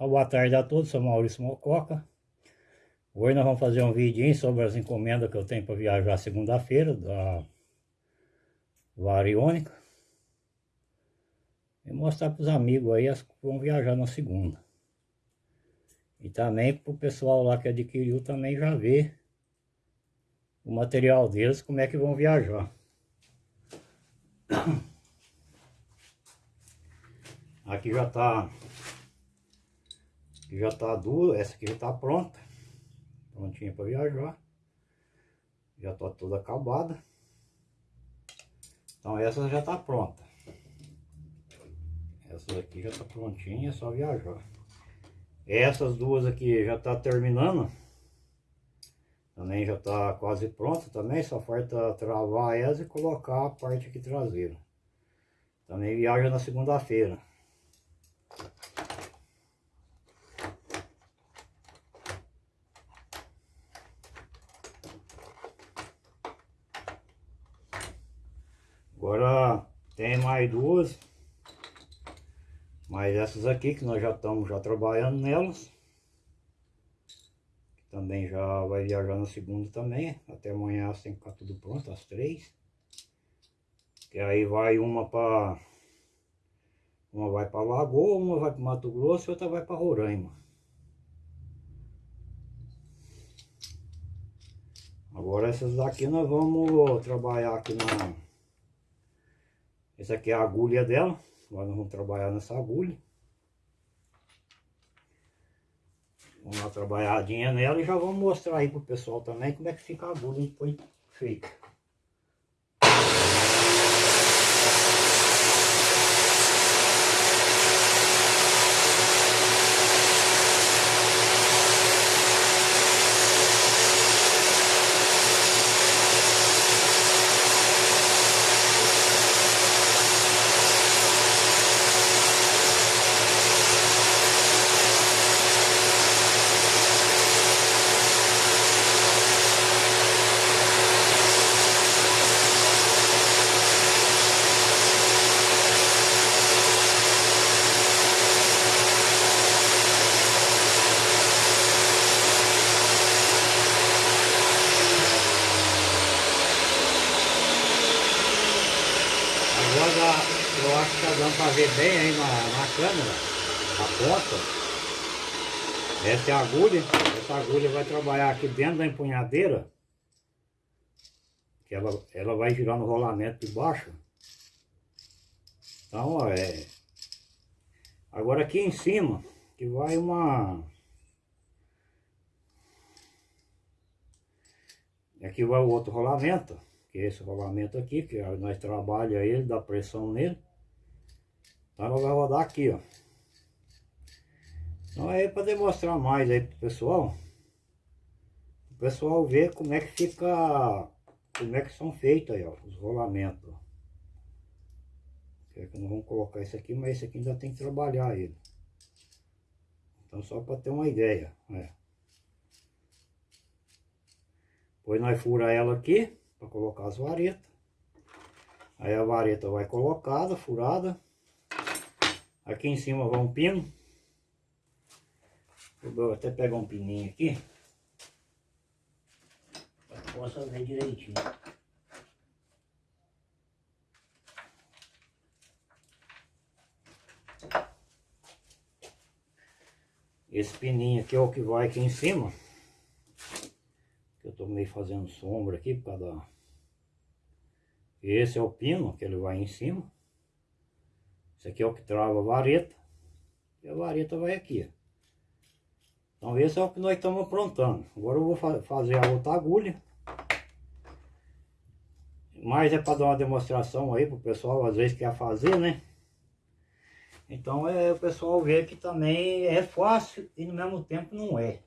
Boa tarde a todos, sou Maurício Mococa. Hoje nós vamos fazer um vídeo sobre as encomendas que eu tenho para viajar segunda-feira da Variônica. E mostrar para os amigos aí as que vão viajar na segunda. E também para o pessoal lá que adquiriu também já ver o material deles, como é que vão viajar. Aqui já está já está essa aqui já está pronta. Prontinha para viajar. Já está toda acabada. Então essa já está pronta. Essa aqui já está prontinha, é só viajar. Essas duas aqui já está terminando. Também já está quase pronta também, só falta travar elas e colocar a parte aqui traseira. Também viaja na segunda-feira. Agora tem mais duas. Mas essas aqui que nós já estamos já trabalhando nelas. Também já vai viajar na segunda também. Até amanhã tem que ficar tudo pronto, às três. Que aí vai uma para... Uma vai para Lagoa, uma vai para Mato Grosso e outra vai para Roraima. Agora essas daqui nós vamos trabalhar aqui na essa aqui é a agulha dela. Agora nós vamos trabalhar nessa agulha. Vamos uma trabalhadinha nela e já vamos mostrar aí pro pessoal também como é que fica a agulha depois feita. eu acho que tá dando para ver bem aí na, na câmera, a ponta. Essa é a agulha, essa agulha vai trabalhar aqui dentro da empunhadeira. Que ela, ela vai girar no rolamento de baixo. Então, ó, é... Agora aqui em cima, que vai uma... Aqui vai o outro rolamento, que é esse rolamento aqui, que nós trabalhamos ele, dá pressão nele. Então ela vai rodar aqui, ó. Então é para demonstrar mais aí pro pessoal. O pessoal ver como é que fica, como é que são feitos aí, ó, os rolamentos. Que nós vamos colocar esse aqui, mas esse aqui ainda tem que trabalhar ele. Então só para ter uma ideia, né? Depois nós fura ela aqui, para colocar as varetas. Aí a vareta vai colocada, furada. Aqui em cima vai um pino. Vou até pegar um pininho aqui. Para que possa ver direitinho. Esse pininho aqui é o que vai aqui em cima. Eu estou meio fazendo sombra aqui por causa da... Esse é o pino que ele vai em cima. Esse aqui é o que trava a vareta. E a vareta vai aqui. Então esse é o que nós estamos aprontando. Agora eu vou fa fazer a outra agulha. Mas é para dar uma demonstração aí para o pessoal, às vezes quer fazer, né? Então é o pessoal ver que também é fácil e no mesmo tempo não é.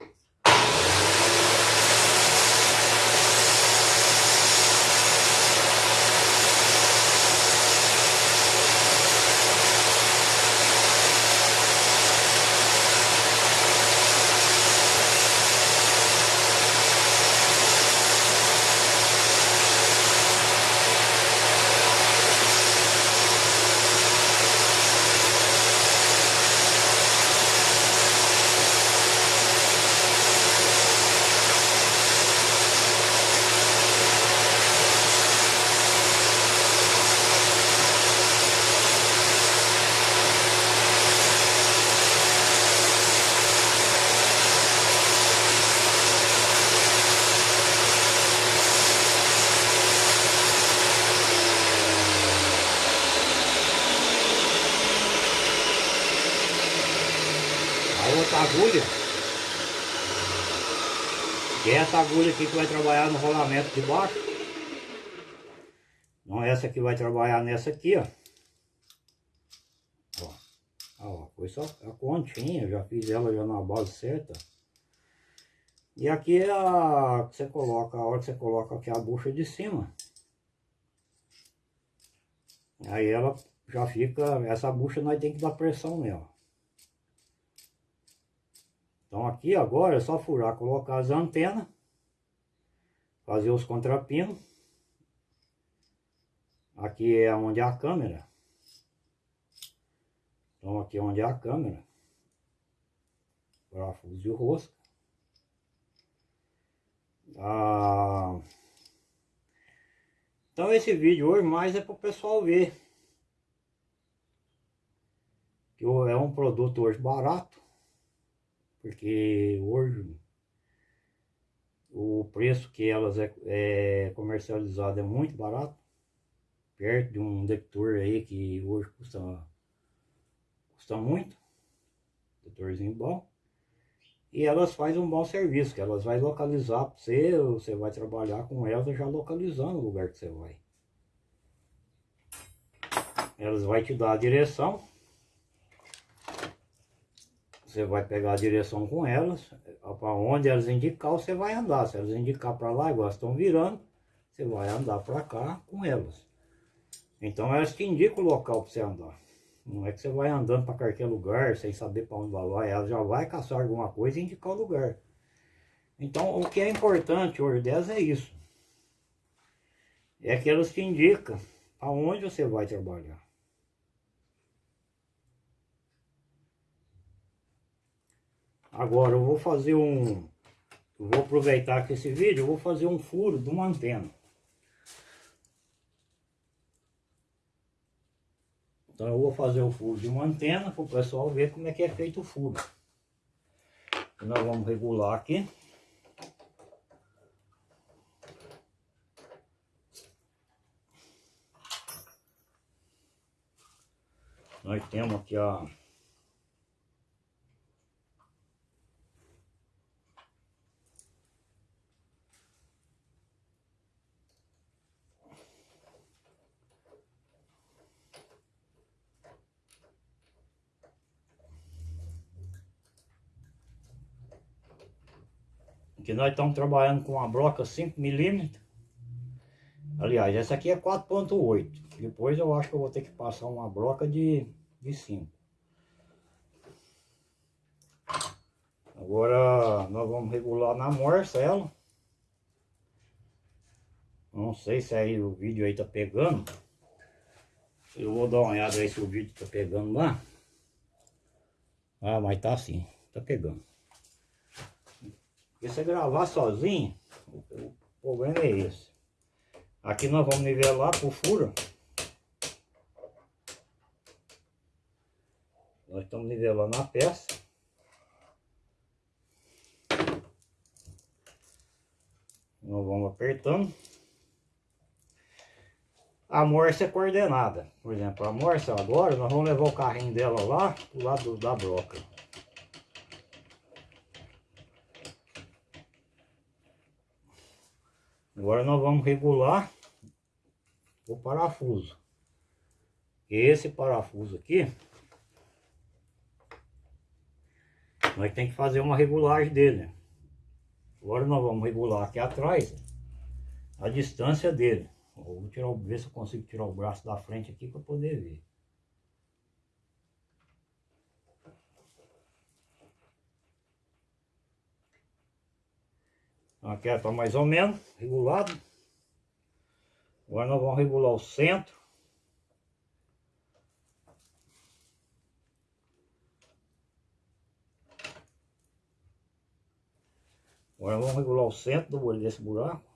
Essa agulha aqui que vai trabalhar no rolamento de baixo. Não essa que vai trabalhar nessa aqui, ó. Ó, ó foi só a continha, já fiz ela já na base certa. E aqui é a que você coloca, a hora que você coloca aqui a bucha de cima. Aí ela já fica, essa bucha nós tem que dar pressão nela. Então aqui agora é só furar, colocar as antenas, fazer os contrapinos. Aqui é onde é a câmera. Então aqui é onde é a câmera. Parafuso de rosca. Ah, então esse vídeo hoje mais é para o pessoal ver. Que é um produto hoje barato. Porque hoje o preço que elas é, é comercializado é muito barato. Perto de um detector aí que hoje custa, custa muito. Detectorzinho bom. E elas fazem um bom serviço, que elas vão localizar para você, você vai trabalhar com elas já localizando o lugar que você vai. Elas vão te dar a direção. Você vai pegar a direção com elas, para onde elas indicar, você vai andar. Se elas indicar para lá, igual estão virando, você vai andar para cá com elas. Então elas te indicam o local para você andar. Não é que você vai andando para qualquer lugar sem saber para onde vai, ela já vai caçar alguma coisa e indicar o lugar. Então, o que é importante hoje 10 é isso. É que elas te indicam aonde você vai trabalhar. Agora eu vou fazer um... Vou aproveitar que esse vídeo, eu vou fazer um furo de uma antena. Então eu vou fazer o furo de uma antena para o pessoal ver como é que é feito o furo. Nós vamos regular aqui. Nós temos aqui a que nós estamos trabalhando com uma broca 5mm. Aliás, essa aqui é 4.8. Depois eu acho que eu vou ter que passar uma broca de, de 5. Agora nós vamos regular na morsa ela. Não sei se aí o vídeo aí tá pegando. Eu vou dar uma olhada aí se o vídeo tá pegando lá. Ah, mas tá sim, tá pegando. Porque você gravar sozinho, o problema é esse. Aqui nós vamos nivelar por furo. Nós estamos nivelando a peça. Nós vamos apertando. A morsa é coordenada. Por exemplo, a morsa agora, nós vamos levar o carrinho dela lá do lado da broca. Agora nós vamos regular o parafuso. Esse parafuso aqui, nós tem que fazer uma regulagem dele. Agora nós vamos regular aqui atrás a distância dele. Vou tirar, ver se eu consigo tirar o braço da frente aqui para poder ver. Aqui está mais ou menos regulado. Agora nós vamos regular o centro. Agora vamos regular o centro do olho desse buraco.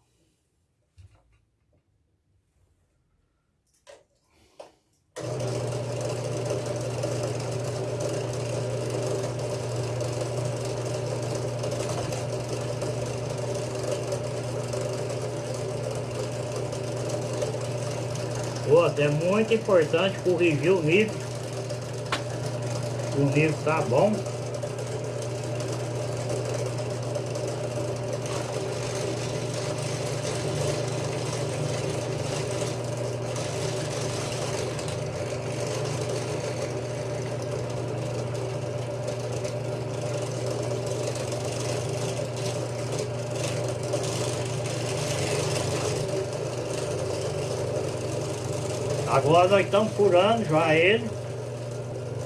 Outra, é muito importante corrigir o nível. O nível tá bom. Agora nós estamos furando já ele.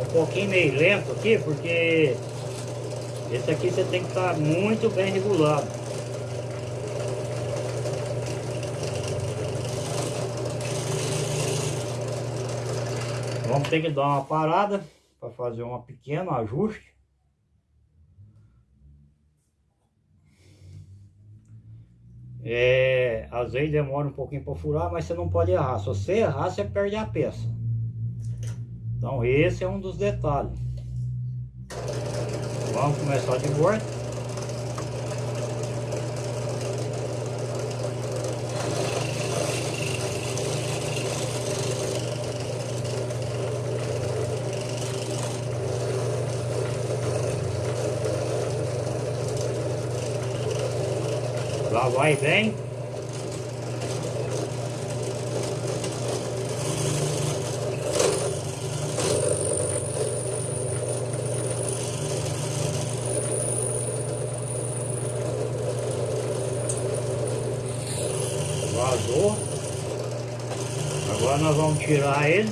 Um pouquinho meio lento aqui, porque esse aqui você tem que estar muito bem regulado. Vamos ter que dar uma parada para fazer um pequeno ajuste. É, às vezes demora um pouquinho para furar, mas você não pode errar. Se você errar, você perde a peça. Então esse é um dos detalhes. Vamos começar de volta. Lá vai bem. Vazou. Agora nós vamos tirar ele.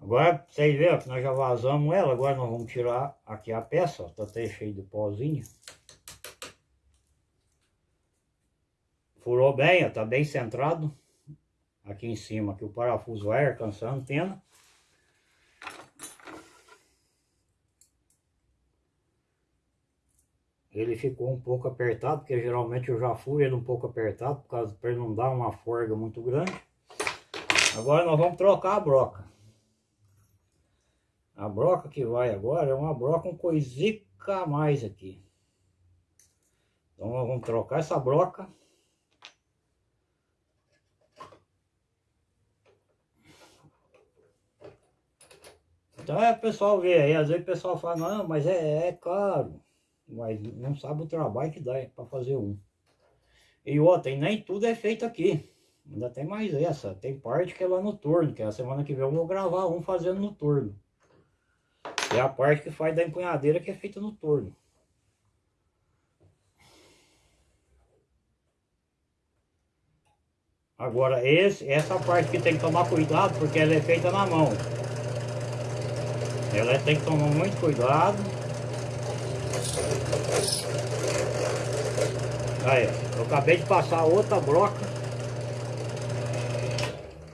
Agora, vocês viram que nós já vazamos ela, agora nós vamos tirar aqui a peça, ó, tá até cheio de pozinho. Furou bem, ó, tá bem centrado. Aqui em cima, que o parafuso vai alcançar a antena. Ele ficou um pouco apertado, porque geralmente eu já fui ele um pouco apertado, por causa para não dar uma forga muito grande. Agora nós vamos trocar a broca. A broca que vai agora é uma broca um coisica a mais aqui. Então nós vamos trocar essa broca. Então é pessoal vê aí, às vezes o pessoal fala, não, mas é, é caro. Mas não sabe o trabalho que dá para fazer um. E outra, e nem tudo é feito aqui. Ainda tem mais essa. Tem parte que é lá no torno, que é a semana que vem eu vou gravar um fazendo no torno. É a parte que faz da empunhadeira que é feita no torno. Agora, esse, essa parte que tem que tomar cuidado, porque ela é feita na mão. Ela tem que tomar muito cuidado. Aí, eu acabei de passar outra broca.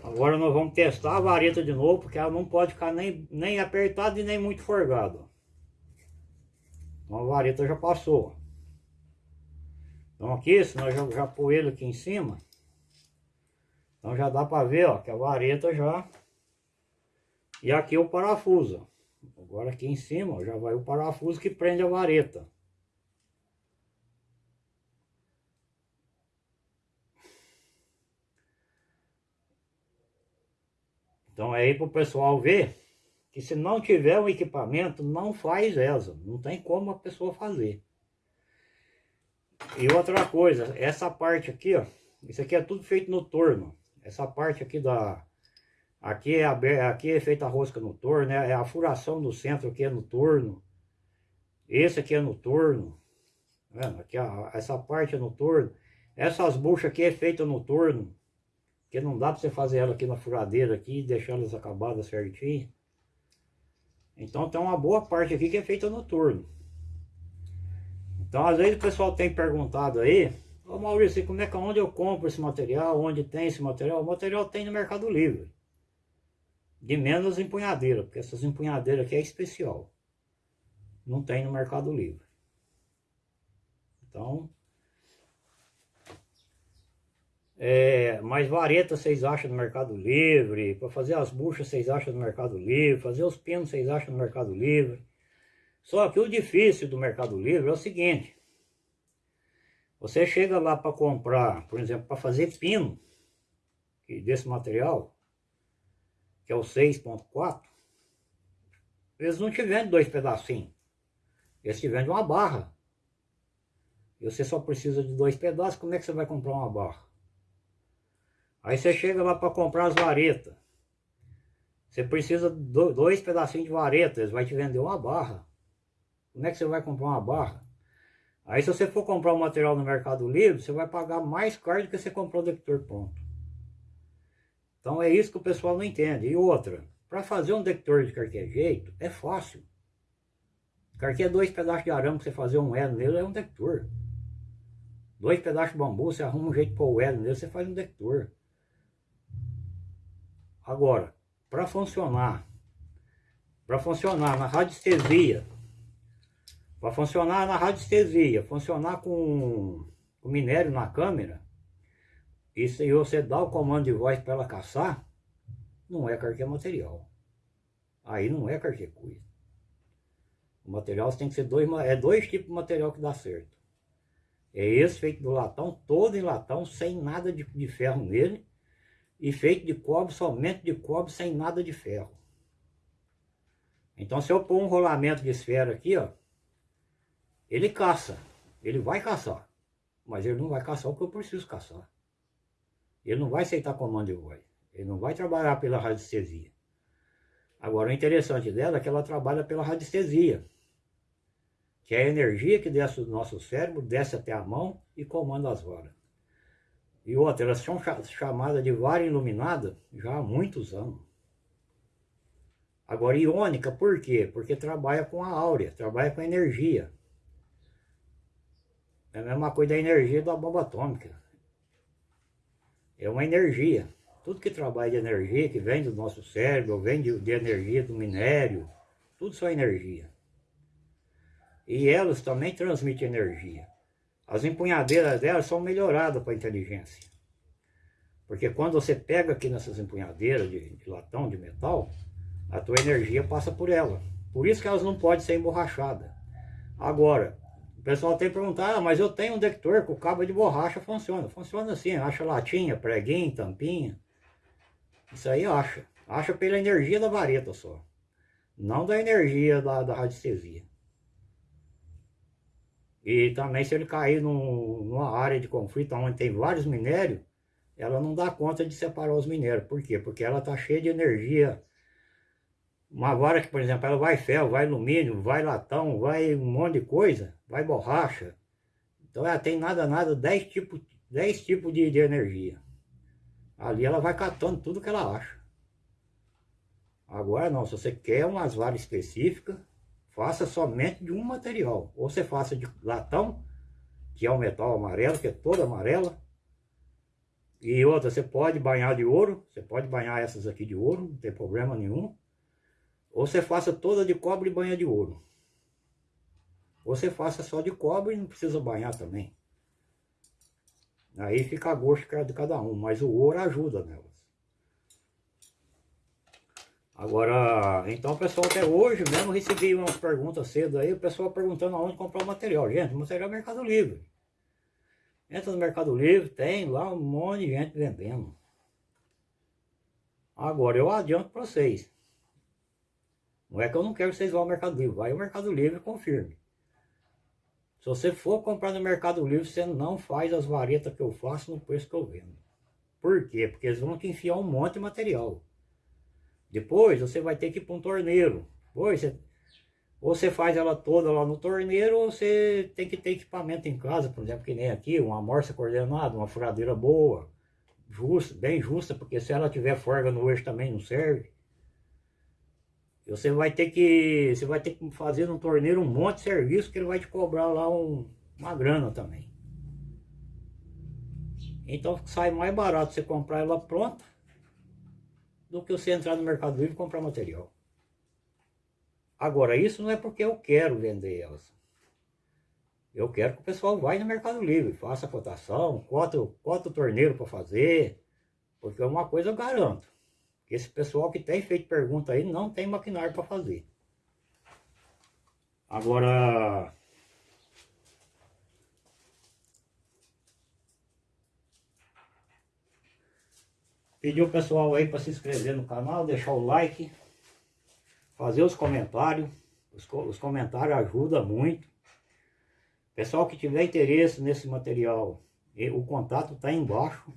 Agora nós vamos testar a vareta de novo, porque ela não pode ficar nem, nem apertada e nem muito forgada. Então a vareta já passou. Então aqui, se nós já, já pôr ele aqui em cima, então já dá para ver ó, que a vareta já... E aqui o parafuso. Agora aqui em cima ó, já vai o parafuso que prende a vareta. Então é aí para o pessoal ver que se não tiver um equipamento, não faz essa. Não tem como a pessoa fazer. E outra coisa, essa parte aqui, ó, isso aqui é tudo feito no torno. Essa parte aqui da, Aqui é, aberto, aqui é feita a rosca no torno, né? é a furação do centro aqui é no torno. Esse aqui é no torno. Tá aqui, ó, essa parte é no torno. Essas buchas aqui é feita no torno. Porque não dá para você fazer ela aqui na furadeira aqui e deixar elas acabadas certinho. Então tem uma boa parte aqui que é feita no torno. Então às vezes o pessoal tem perguntado aí, ô Maurício, como é que onde eu compro esse material? Onde tem esse material? O material tem no Mercado Livre. De menos empunhadeira, porque essas empunhadeiras aqui é especial. Não tem no Mercado Livre. Então... É, mais vareta vocês acham no Mercado Livre, para fazer as buchas vocês acham no Mercado Livre, fazer os pinos vocês acham no Mercado Livre. Só que o difícil do Mercado Livre é o seguinte, você chega lá para comprar, por exemplo, para fazer pino desse material, que é o 6.4, eles não te vendem dois pedacinhos. Eles te vendem uma barra. E você só precisa de dois pedaços, como é que você vai comprar uma barra? Aí você chega lá para comprar as varetas. Você precisa de dois pedacinhos de vareta, eles vão te vender uma barra. Como é que você vai comprar uma barra? Aí se você for comprar o um material no Mercado Livre, você vai pagar mais caro do que você comprou o detector pronto. Então é isso que o pessoal não entende. E outra, para fazer um detector de qualquer jeito, é fácil. É dois pedaços de arame para você fazer um elo nele, é um detector. Dois pedaços de bambu, você arruma um jeito para o elo nele, você faz um detector. Agora, para funcionar, para funcionar na radiestesia, para funcionar na radiestesia, funcionar com, com minério na câmera, e se você dá o comando de voz para ela caçar, não é qualquer material. Aí não é qualquer coisa. O material tem que ser dois, é dois tipos de material que dá certo. É esse feito do latão, todo em latão, sem nada de, de ferro nele. E feito de cobre, somente de cobre, sem nada de ferro. Então se eu pôr um rolamento de esfera aqui, ó, ele caça. Ele vai caçar. Mas ele não vai caçar o que eu preciso caçar. Ele não vai aceitar comando de voz. Ele não vai trabalhar pela radiestesia. Agora, o interessante dela é que ela trabalha pela radiestesia. Que é a energia que desce do nosso cérebro, desce até a mão e comanda as varas. E outra, elas são chamadas de vara iluminada já há muitos anos. Agora, iônica, por quê? Porque trabalha com a áurea, trabalha com a energia. É a mesma coisa da energia da bomba atômica é uma energia. Tudo que trabalha de energia, que vem do nosso cérebro, vem de, de energia do minério, tudo só energia. E elas também transmitem energia. As empunhadeiras delas são melhoradas para a inteligência. Porque quando você pega aqui nessas empunhadeiras de, de, latão, de metal, a tua energia passa por ela. Por isso que elas não podem ser emborrachadas. Agora, pessoal tem perguntado, ah, mas eu tenho um detector com cabo de borracha, funciona. Funciona assim, acha latinha, preguinho, tampinha. Isso aí acha. Acha pela energia da vareta só. Não da energia da, da radiestesia. E também se ele cair num, numa área de conflito onde tem vários minérios, ela não dá conta de separar os minérios. Por quê? Porque ela está cheia de energia uma vara que, por exemplo, ela vai ferro, vai alumínio, vai latão, vai um monte de coisa, vai borracha. Então ela tem nada, nada, 10 tipos, 10 tipos de, de energia. Ali ela vai catando tudo que ela acha. Agora não, se você quer umas varas específicas, faça somente de um material. Ou você faça de latão, que é o metal amarelo, que é toda amarela. E outra, você pode banhar de ouro, você pode banhar essas aqui de ouro, não tem problema nenhum. Ou você faça toda de cobre e banha de ouro. Ou você faça só de cobre e não precisa banhar também. Aí fica a gosto de cada um, mas o ouro ajuda nelas. Agora, então pessoal, até hoje mesmo recebi umas perguntas cedo aí, o pessoal perguntando aonde comprar o material. Gente, o material é Mercado Livre. Entra no Mercado Livre, tem lá um monte de gente vendendo. Agora, eu adianto para vocês. Não é que eu não quero que vocês vão ao Mercado Livre. Vai ao Mercado Livre e confirme. Se você for comprar no Mercado Livre, você não faz as varetas que eu faço no preço que eu vendo. Por quê? Porque eles vão te enfiar um monte de material. Depois você vai ter que ir para um torneiro. Depois você, ou você faz ela toda lá no torneiro, ou você tem que ter equipamento em casa, por exemplo, que nem aqui, uma morsa coordenada, uma furadeira boa, justa, bem justa, porque se ela tiver forga no eixo também não serve. Você vai ter que você vai ter que fazer no torneiro um monte de serviço que ele vai te cobrar lá um, uma grana também. Então sai mais barato você comprar ela pronta do que você entrar no Mercado Livre e comprar material. Agora, isso não é porque eu quero vender elas. Eu quero que o pessoal vá no Mercado Livre, faça a cotação, cota, cota o torneiro para fazer, porque uma coisa eu garanto. Esse pessoal que tem feito pergunta aí não tem maquinário para fazer. Agora... Pedir o pessoal aí para se inscrever no canal, deixar o like, fazer os comentários. Os, os comentários ajudam muito. Pessoal que tiver interesse nesse material, o contato está embaixo.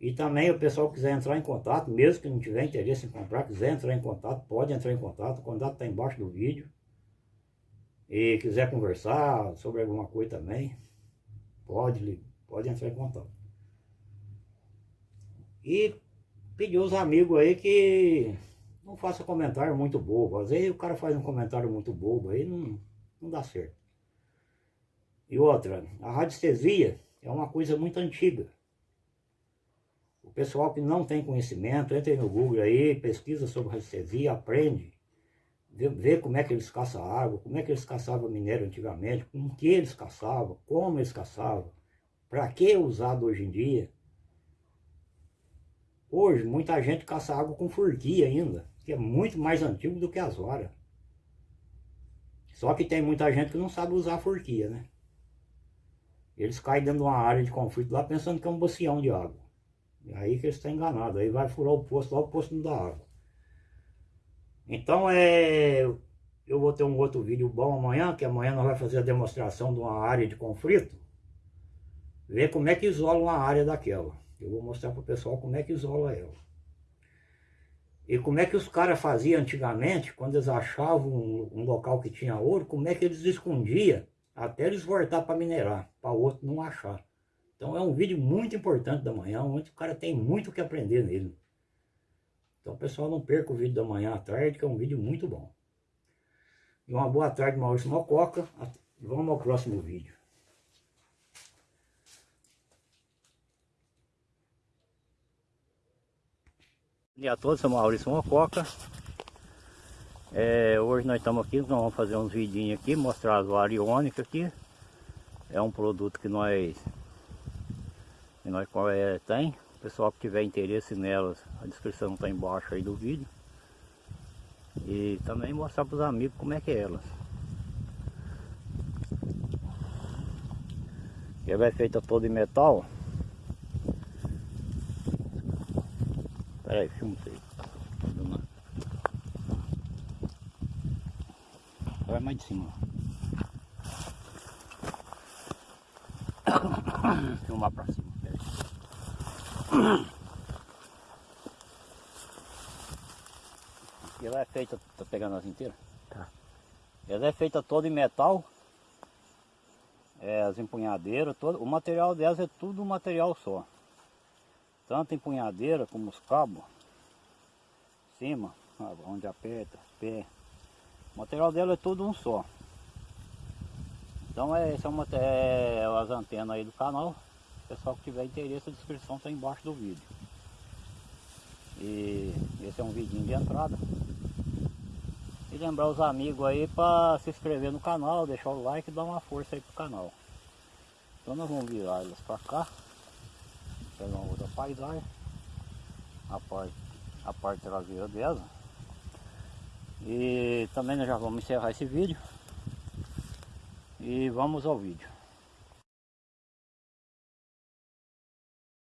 E também o pessoal quiser entrar em contato, mesmo que não tiver interesse em comprar, quiser entrar em contato, pode entrar em contato, o contato está embaixo do vídeo. E quiser conversar sobre alguma coisa também, pode, pode entrar em contato. E pedir os amigos aí que não faça comentário muito bobo. Às vezes o cara faz um comentário muito bobo aí, não, não dá certo. E outra, a radiestesia é uma coisa muito antiga. Pessoal que não tem conhecimento, entra no Google aí, pesquisa sobre radiestesia, aprende. Vê, vê como é que eles caçam água, como é que eles caçavam minério antigamente, com que eles caçavam, como eles caçavam, para que usado hoje em dia. Hoje, muita gente caça água com furquia ainda, que é muito mais antigo do que as varas. Só que tem muita gente que não sabe usar a furquia, né? Eles caem dentro de uma área de conflito lá pensando que é um bacião de água. Aí que eles estão enganados. Aí vai furar o posto lá, o posto não dá água. Então é. Eu vou ter um outro vídeo bom amanhã, que amanhã nós vamos fazer a demonstração de uma área de conflito. Ver como é que isola uma área daquela. Eu vou mostrar para o pessoal como é que isola ela. E como é que os caras faziam antigamente, quando eles achavam um, um local que tinha ouro, como é que eles escondiam até eles voltar para minerar, para o outro não achar. Então é um vídeo muito importante da manhã, onde o cara tem muito o que aprender nele. Então pessoal, não perca o vídeo da manhã à tarde, que é um vídeo muito bom. E uma boa tarde, Maurício Mococa. Vamos ao próximo vídeo. Bom dia a todos, sou Maurício Mococa. É, hoje nós estamos aqui, nós vamos fazer uns vidinhos aqui, mostrar as variônicas aqui. É um produto que nós, que nós é, tem. O pessoal que tiver interesse nelas, a descrição está embaixo aí do vídeo. E também mostrar para os amigos como é que é elas. Ela é feita toda em metal. Espera aí, filma isso aí. Vai mais de cima. Filmar pra cima. E ela é feita, tá pegando as inteiras? Tá. Ela é feita toda em metal. É, as empunhadeiras, todo, o material delas é tudo um material só. Tanto empunhadeira como os cabos. Cima, onde aperta, pé. O material dela é tudo um só. Então é, essa é, uma, é as antenas aí do canal. Pessoal que tiver interesse, a descrição está embaixo do vídeo. E esse é um vidinho de entrada. E lembrar os amigos aí para se inscrever no canal, deixar o like e dar uma força aí pro canal. Então nós vamos virar elas para cá. Pegar uma outra paisagem. A parte, a parte traseira dela. E também nós já vamos encerrar esse vídeo. E vamos ao vídeo.